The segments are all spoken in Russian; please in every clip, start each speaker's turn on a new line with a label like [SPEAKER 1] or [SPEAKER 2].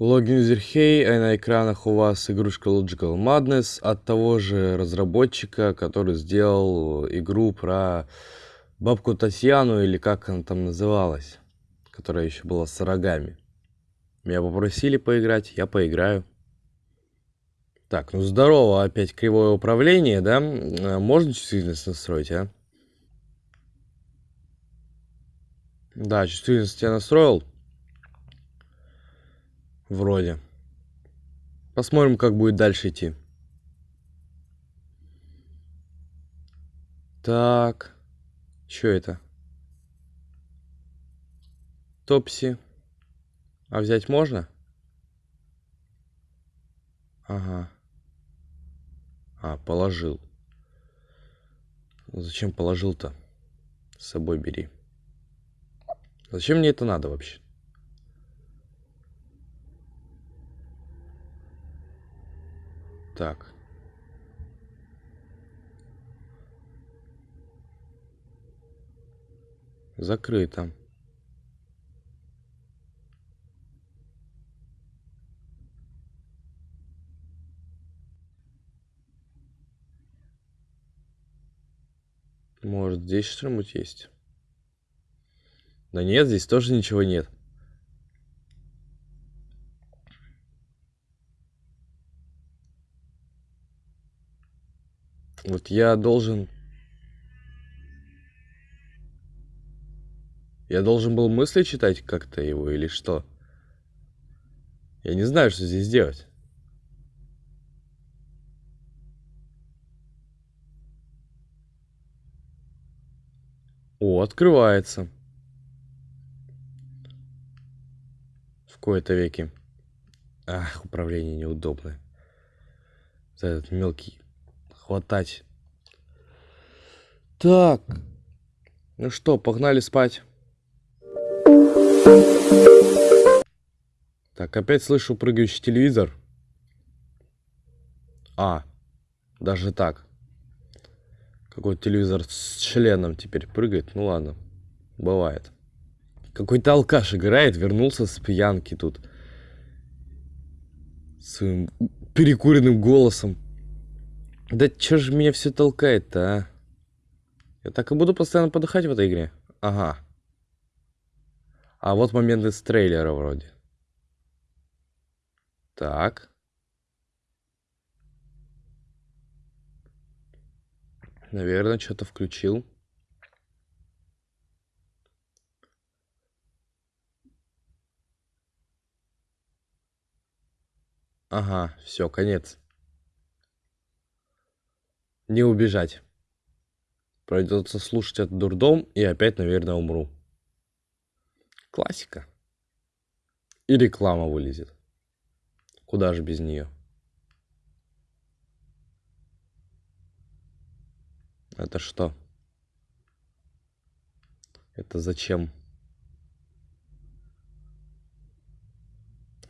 [SPEAKER 1] Логин Зерхей, а на экранах у вас игрушка Logical Madness от того же разработчика, который сделал игру про бабку Татьяну, или как она там называлась, которая еще была с рогами. Меня попросили поиграть, я поиграю. Так, ну здорово, опять кривое управление, да? А можно чувствительность настроить, а? Да, чувствительность я настроил. Вроде. Посмотрим, как будет дальше идти. Так. Что это? Топси. А взять можно? Ага. А, положил. Зачем положил-то? С собой бери. Зачем мне это надо вообще? Так. Закрыто. Может, здесь что-нибудь есть? Да нет, здесь тоже ничего нет. Вот я должен... Я должен был мысли читать как-то его или что? Я не знаю, что здесь делать. О, открывается. В кои-то веки. Ах, управление неудобное. Этот мелкий хватать. Так. Ну что, погнали спать. Так, опять слышу прыгающий телевизор. А, даже так. Какой-то телевизор с членом теперь прыгает. Ну ладно, бывает. Какой-то алкаш играет, вернулся с пьянки тут. Своим перекуренным голосом. Да чё же меня все толкает-то, а? Я так и буду постоянно подыхать в этой игре? Ага. А вот момент из трейлера вроде. Так. Наверное, что-то включил. Ага, все, конец. Не убежать. Придется слушать этот дурдом и опять, наверное, умру. Классика. И реклама вылезет. Куда же без нее? Это что? Это зачем?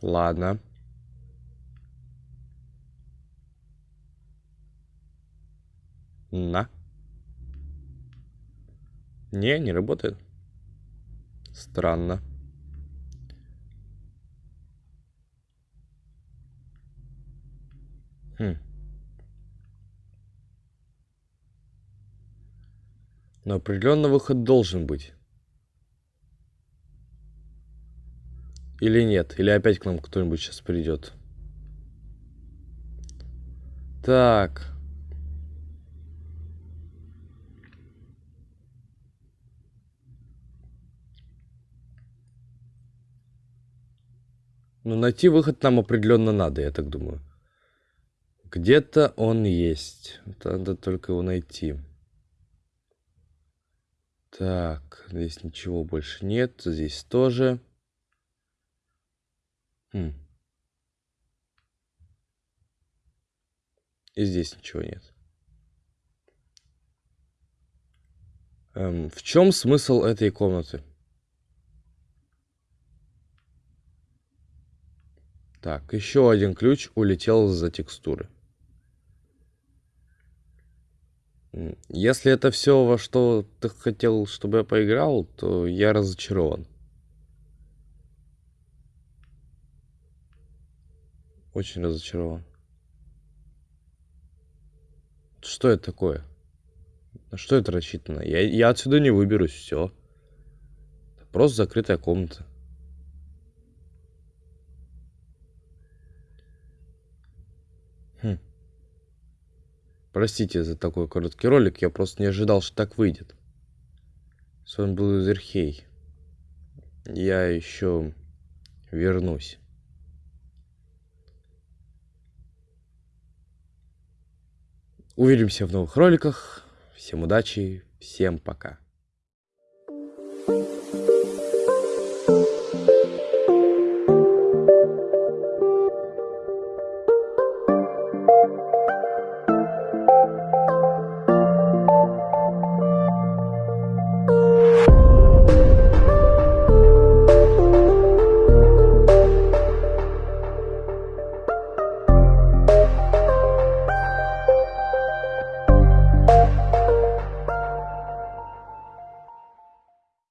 [SPEAKER 1] Ладно. На. Не, не работает. Странно. Хм. Но определенно выход должен быть. Или нет? Или опять к нам кто-нибудь сейчас придет? Так. Ну, найти выход нам определенно надо, я так думаю. Где-то он есть. Надо только его найти. Так, здесь ничего больше нет. Здесь тоже. Хм. И здесь ничего нет. Эм, в чем смысл этой комнаты? Так, еще один ключ улетел за текстуры. Если это все, во что ты хотел, чтобы я поиграл, то я разочарован. Очень разочарован. Что это такое? На что это рассчитано? Я, я отсюда не выберусь, все. Просто закрытая комната. Хм. Простите за такой короткий ролик, я просто не ожидал, что так выйдет. С вами был Изерхей. Я еще вернусь. Увидимся в новых роликах. Всем удачи, всем пока.